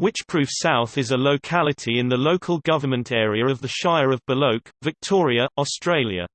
Witchproof South is a locality in the local government area of the Shire of Balloch, Victoria, Australia.